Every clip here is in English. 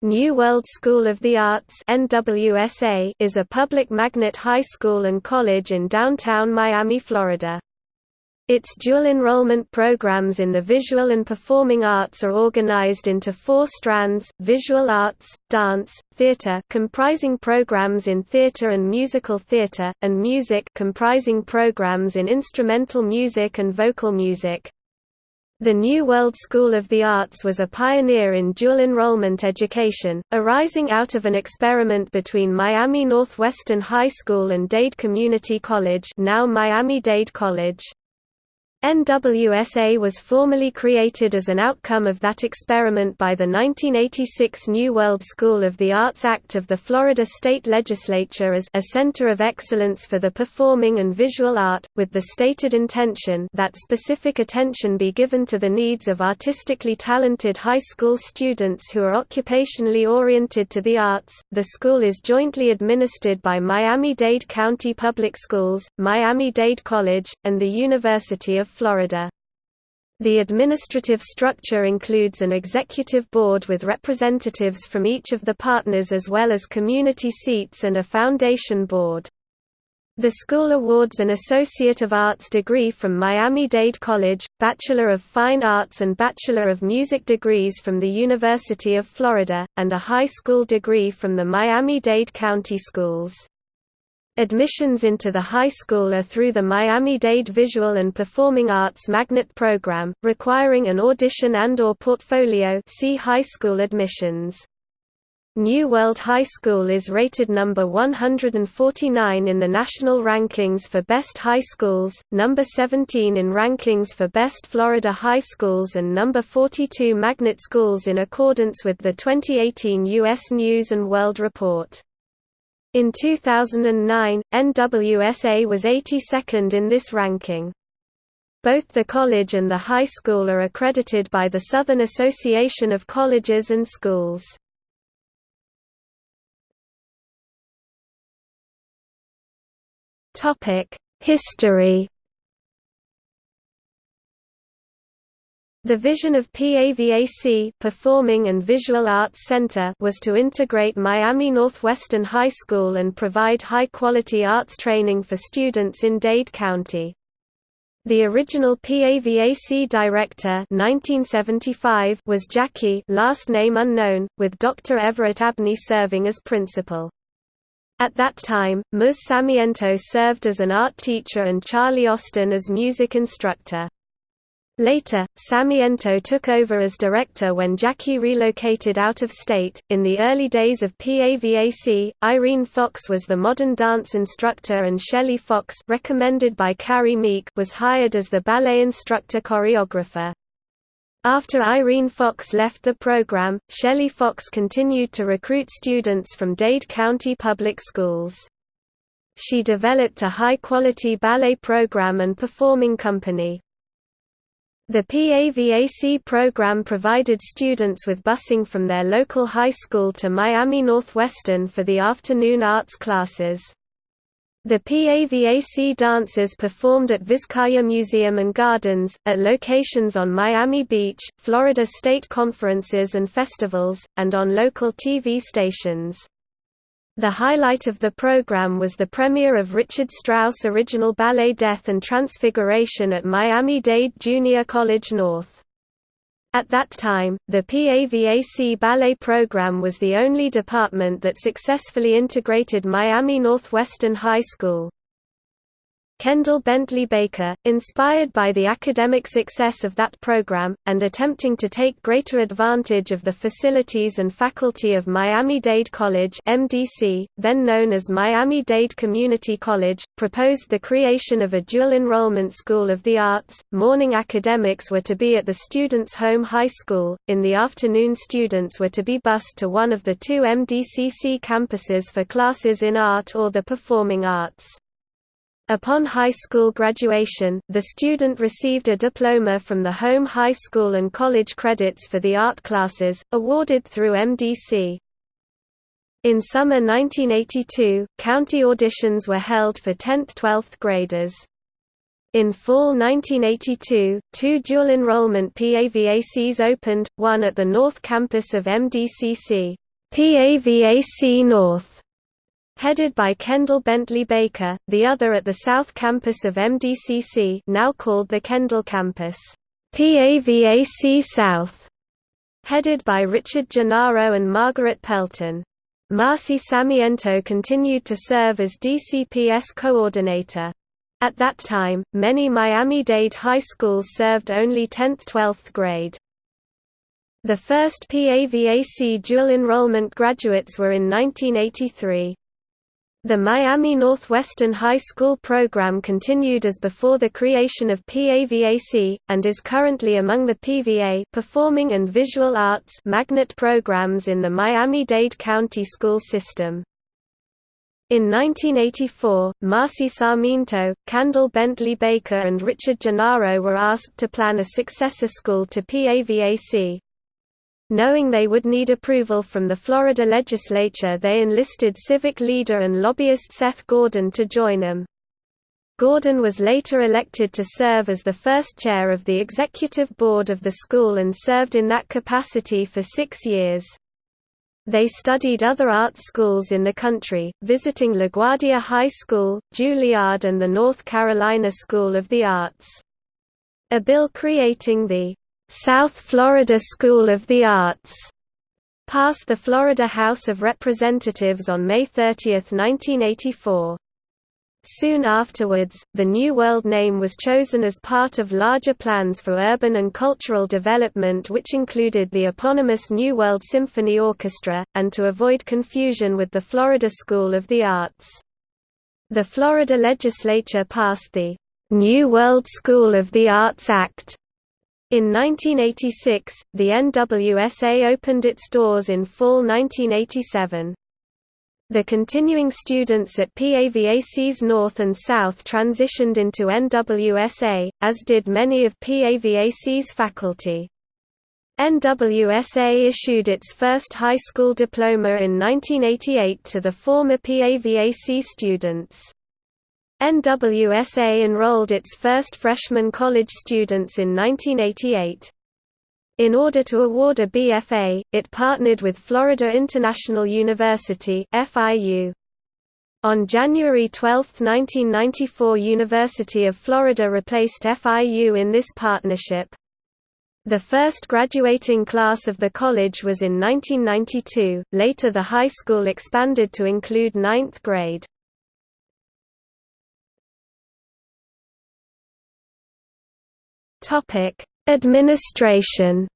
New World School of the Arts NWSA is a public magnet high school and college in downtown Miami, Florida. Its dual enrollment programs in the visual and performing arts are organized into four strands, visual arts, dance, theater comprising programs in theater and musical theater, and music comprising programs in instrumental music and vocal music. The New World School of the Arts was a pioneer in dual enrollment education, arising out of an experiment between Miami Northwestern High School and Dade Community College now Miami-Dade College. NWSA was formally created as an outcome of that experiment by the 1986 New World School of the Arts Act of the Florida State Legislature as a center of excellence for the performing and visual art, with the stated intention that specific attention be given to the needs of artistically talented high school students who are occupationally oriented to the arts. The school is jointly administered by Miami-Dade County Public Schools, Miami-Dade College, and the University of Florida. The administrative structure includes an executive board with representatives from each of the partners as well as community seats and a foundation board. The school awards an Associate of Arts degree from Miami-Dade College, Bachelor of Fine Arts and Bachelor of Music degrees from the University of Florida, and a high school degree from the Miami-Dade County Schools. Admissions into the high school are through the Miami-Dade Visual and Performing Arts Magnet Program, requiring an audition and or portfolio see high school admissions. New World High School is rated number 149 in the national rankings for best high schools, number 17 in rankings for best Florida high schools and number 42 magnet schools in accordance with the 2018 U.S. News & World Report. In 2009, NWSA was 82nd in this ranking. Both the college and the high school are accredited by the Southern Association of Colleges and Schools. History The vision of PAVAC Performing and Visual Arts Center was to integrate Miami Northwestern High School and provide high-quality arts training for students in Dade County. The original PAVAC director 1975 was Jackie last name unknown, with Dr. Everett Abney serving as principal. At that time, Ms. Sarmiento served as an art teacher and Charlie Austin as music instructor. Later, Sarmiento took over as director when Jackie relocated out of state. In the early days of PAVAC, Irene Fox was the modern dance instructor and Shelley Fox, recommended by Carrie Meek, was hired as the ballet instructor choreographer. After Irene Fox left the program, Shelley Fox continued to recruit students from Dade County Public Schools. She developed a high-quality ballet program and performing company. The PAVAC program provided students with busing from their local high school to Miami Northwestern for the afternoon arts classes. The PAVAC dancers performed at Vizcaya Museum and Gardens, at locations on Miami Beach, Florida state conferences and festivals, and on local TV stations. The highlight of the program was the premiere of Richard Strauss' original ballet Death and Transfiguration at Miami-Dade Junior College North. At that time, the PAVAC ballet program was the only department that successfully integrated Miami Northwestern High School. Kendall Bentley Baker, inspired by the academic success of that program, and attempting to take greater advantage of the facilities and faculty of Miami-Dade College MDC, then known as Miami-Dade Community College, proposed the creation of a dual enrollment school of the arts. Morning academics were to be at the students' home high school, in the afternoon students were to be bused to one of the two MDCC campuses for classes in art or the performing arts. Upon high school graduation, the student received a diploma from the home high school and college credits for the art classes, awarded through MDC. In summer 1982, county auditions were held for 10th–12th graders. In fall 1982, two dual enrollment PAVACs opened, one at the North Campus of MDCC. PAVAC North, headed by Kendall Bentley Baker, the other at the South Campus of MDCC now called the Kendall Campus. PAVAC South, headed by Richard Gennaro and Margaret Pelton. Marcy Sarmiento continued to serve as DCPS coordinator. At that time, many Miami-Dade high schools served only 10th–12th grade. The first PAVAC dual enrollment graduates were in 1983. The Miami Northwestern High School program continued as before the creation of PAVAC, and is currently among the PVA Performing and Visual Arts magnet programs in the Miami-Dade County school system. In 1984, Marcy Sarmiento, Kendall Bentley Baker and Richard Gennaro were asked to plan a successor school to PAVAC. Knowing they would need approval from the Florida legislature they enlisted civic leader and lobbyist Seth Gordon to join them. Gordon was later elected to serve as the first chair of the executive board of the school and served in that capacity for six years. They studied other art schools in the country, visiting LaGuardia High School, Juilliard and the North Carolina School of the Arts. A bill creating the South Florida School of the Arts passed the Florida House of Representatives on May 30, 1984. Soon afterwards, the New World name was chosen as part of larger plans for urban and cultural development which included the eponymous New World Symphony Orchestra, and to avoid confusion with the Florida School of the Arts. The Florida legislature passed the New World School of the Arts Act. In 1986, the NWSA opened its doors in fall 1987. The continuing students at PAVAC's North and South transitioned into NWSA, as did many of PAVAC's faculty. NWSA issued its first high school diploma in 1988 to the former PAVAC students. NWSA enrolled its first freshman college students in 1988. In order to award a BFA, it partnered with Florida International University FIU. On January 12, 1994 University of Florida replaced FIU in this partnership. The first graduating class of the college was in 1992, later the high school expanded to include ninth grade. Administration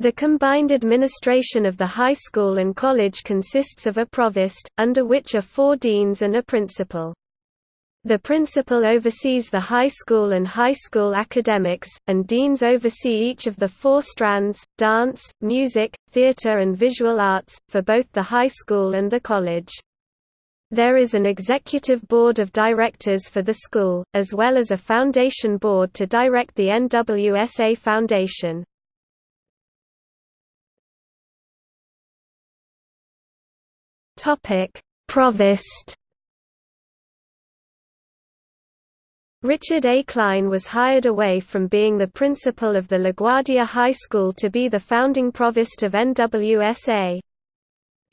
The combined administration of the high school and college consists of a provost, under which are four deans and a principal. The principal oversees the high school and high school academics, and deans oversee each of the four strands, dance, music, theater and visual arts, for both the high school and the college. There is an executive board of directors for the school, as well as a foundation board to direct the NWSA Foundation. Provost Richard A. Klein was hired away from being the principal of the LaGuardia High School to be the founding provost of NWSA.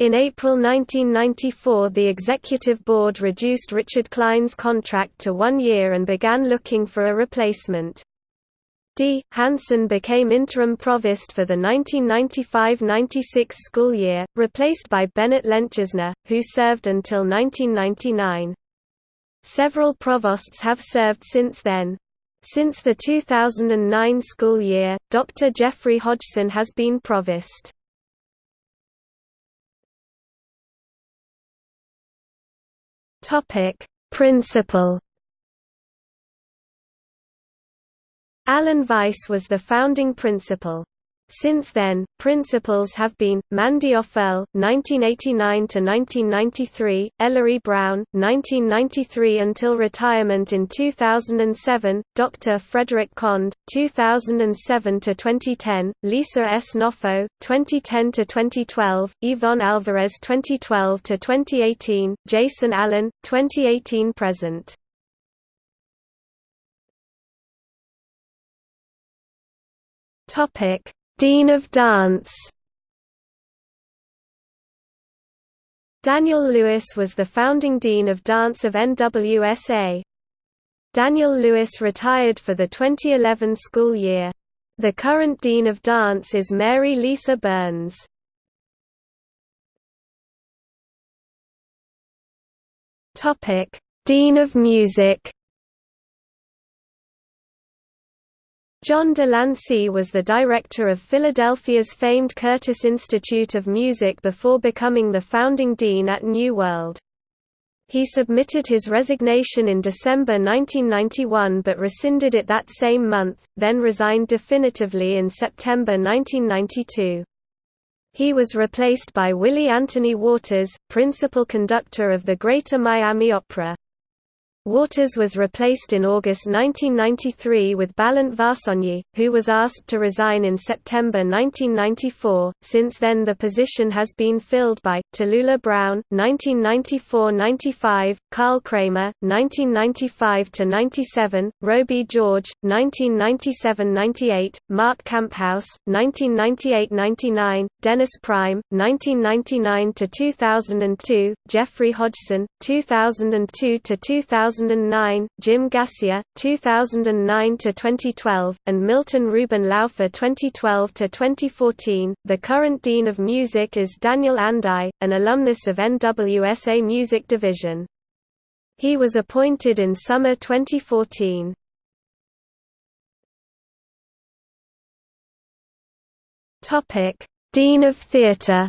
In April 1994 the executive board reduced Richard Klein's contract to one year and began looking for a replacement. D. Hansen became interim provost for the 1995–96 school year, replaced by Bennett Lenchesner, who served until 1999. Several provosts have served since then. Since the 2009 school year, Dr. Jeffrey Hodgson has been provost. Topic: Principal. Alan Weiss was the founding principal. Since then, principals have been, Mandy Offel, 1989–1993, Ellery Brown, 1993 until retirement in 2007, Dr. Frederick Kond, 2007–2010, Lisa S. Noffo, 2010–2012, Yvonne Alvarez 2012–2018, Jason Allen, 2018–present. Topic Dean of Dance Daniel Lewis was the founding Dean of Dance of NWSA. Daniel Lewis retired for the 2011 school year. The current Dean of Dance is Mary Lisa Burns. Dean of Music John de Lancie was the director of Philadelphia's famed Curtis Institute of Music before becoming the founding dean at New World. He submitted his resignation in December 1991 but rescinded it that same month, then resigned definitively in September 1992. He was replaced by Willie Anthony Waters, principal conductor of the Greater Miami Opera. Waters was replaced in August 1993 with Balint Vazsonyi, who was asked to resign in September 1994. Since then, the position has been filled by Tallulah Brown (1994–95), Carl Kramer (1995–97), Roby George (1997–98), Mark Camphouse (1998–99), Dennis Prime (1999–2002), Jeffrey Hodgson (2002–2000). 2009, Jim Gassier, 2009 to 2012, and Milton Ruben Laufer 2012 to 2014. The current Dean of Music is Daniel Andai, an alumnus of NWSA Music Division. He was appointed in summer 2014. Topic: Dean of Theatre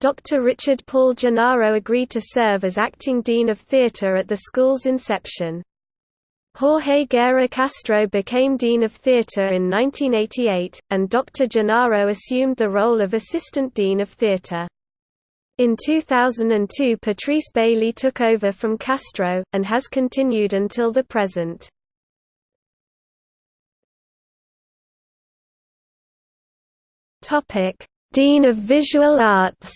Dr. Richard Paul Gennaro agreed to serve as acting dean of theatre at the school's inception. Jorge Guerra Castro became Dean of Theatre in 1988, and Dr. Gennaro assumed the role of Assistant Dean of Theatre. In 2002 Patrice Bailey took over from Castro, and has continued until the present. Dean of Visual Arts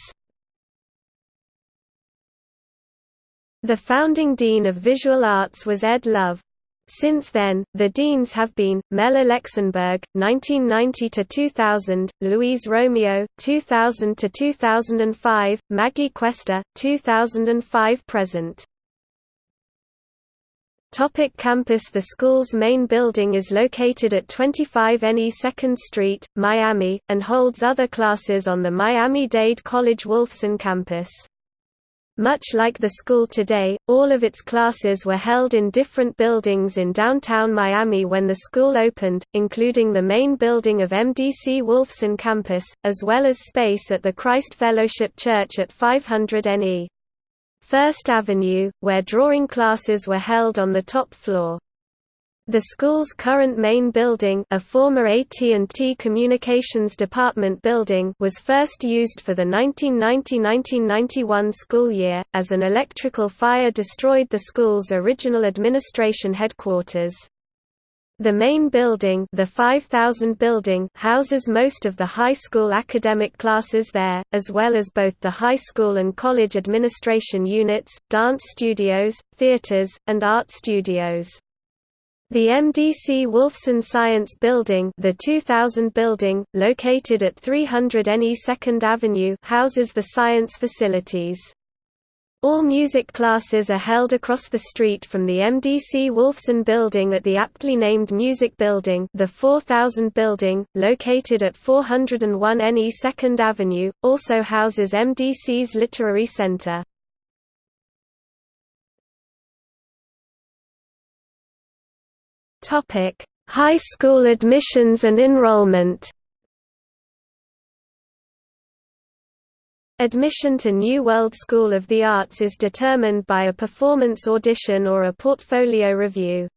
The founding Dean of Visual Arts was Ed Love. Since then, the deans have been, Mel Alexenberg, (1990 to 2000), Louise Romeo, (2000 to 2005), Maggie Cuesta, 2005–present. Topic campus The school's main building is located at 25 NE 2nd Street, Miami, and holds other classes on the Miami-Dade College Wolfson campus. Much like the school today, all of its classes were held in different buildings in downtown Miami when the school opened, including the main building of MDC Wolfson campus, as well as space at the Christ Fellowship Church at 500 NE. First Avenue, where drawing classes were held on the top floor. The school's current main building a former AT&T Communications Department building was first used for the 1990–1991 school year, as an electrical fire destroyed the school's original administration headquarters. The main building, the 5000 building houses most of the high school academic classes there, as well as both the high school and college administration units, dance studios, theaters, and art studios. The MDC Wolfson Science Building the 2000 building, located at 300 NE 2nd Avenue houses the science facilities. All music classes are held across the street from the MDC Wolfson building at the aptly named Music Building the 4000 building, located at 401 NE 2nd Avenue, also houses MDC's Literary Center. High school admissions and enrollment Admission to New World School of the Arts is determined by a performance audition or a portfolio review.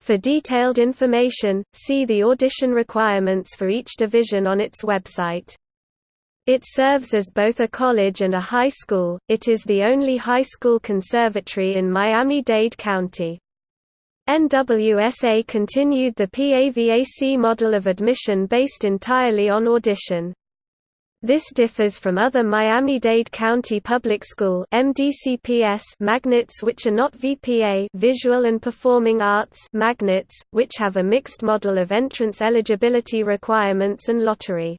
For detailed information, see the audition requirements for each division on its website. It serves as both a college and a high school, it is the only high school conservatory in Miami-Dade County. NWSA continued the PAVAC model of admission based entirely on audition. This differs from other Miami-Dade County Public School MDCPS magnets which are not VPA visual and performing arts magnets, which have a mixed model of entrance eligibility requirements and lottery.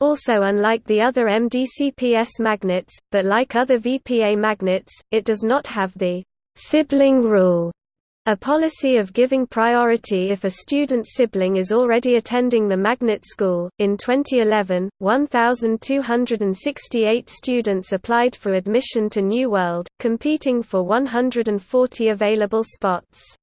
Also unlike the other MDCPS magnets, but like other VPA magnets, it does not have the sibling rule a policy of giving priority if a student's sibling is already attending the magnet school. In 2011, 1,268 students applied for admission to New World, competing for 140 available spots.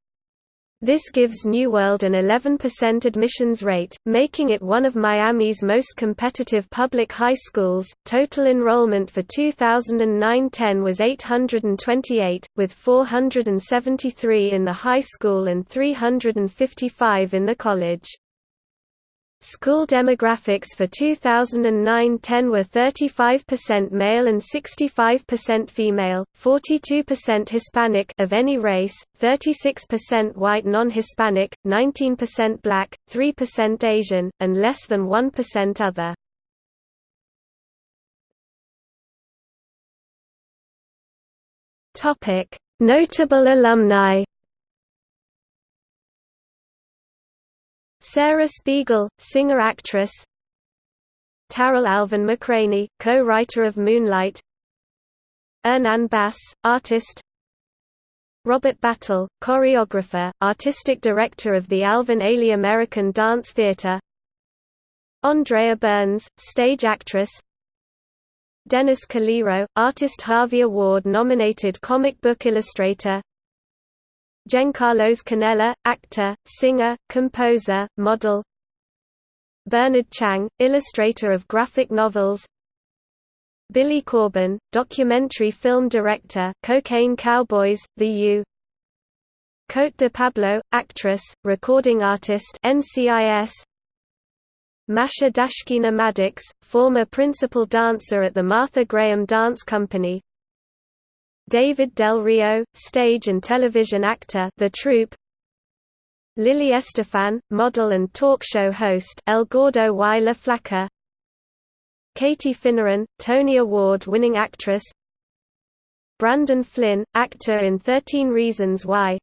This gives New World an 11% admissions rate, making it one of Miami's most competitive public high schools. Total enrollment for 2009-10 was 828, with 473 in the high school and 355 in the college. School demographics for 2009-10 were 35% male and 65% female, 42% Hispanic of any race, 36% white non-Hispanic, 19% black, 3% Asian, and less than 1% other. Notable alumni Sarah Spiegel, singer-actress. Tarell Alvin McCraney, co-writer of Moonlight. Hernan Bas, artist. Robert Battle, choreographer, artistic director of the Alvin Ailey American Dance Theatre Andrea Burns, stage actress. Dennis Calero, Artist Harvey Award-nominated comic book illustrator Giancarlos Canella, actor, singer, composer, model. Bernard Chang, illustrator of graphic novels. Billy Corben, documentary film director Cocaine Cowboys, The U. Cote de Pablo, actress, recording artist NCIS Masha Dashkina Maddux, former principal dancer at the Martha Graham Dance Company David Del Rio, stage and television actor The Troop Lily Estefan, model and talk show host El Gordo y la Flaca Katie Finneran, Tony Award-winning actress Brandon Flynn, actor in 13 Reasons Why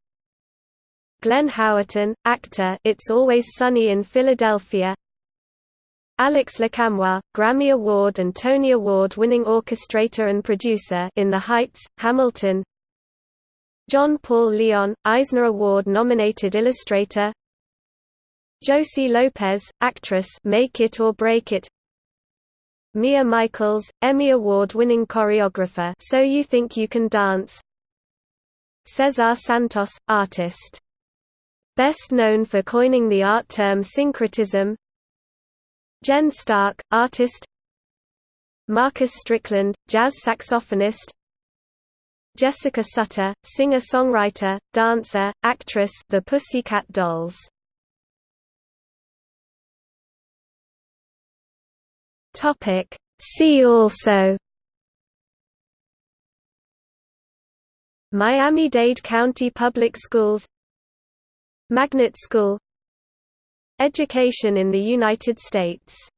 Glenn Howerton, actor It's Always Sunny in Philadelphia Alex Lacamoire, Grammy Award and Tony Award-winning orchestrator and producer in The Heights, Hamilton. John Paul Leon, Eisner Award-nominated illustrator. Josie Lopez, actress Make It or Break It. Mia Michaels, Emmy Award-winning choreographer So You Think You Can Dance. Cesar Santos, artist. Best known for coining the art term syncretism Jen Stark, artist Marcus Strickland, jazz saxophonist Jessica Sutta, singer-songwriter, dancer, actress The Pussycat Dolls. See also Miami-Dade County Public Schools Magnet School Education in the United States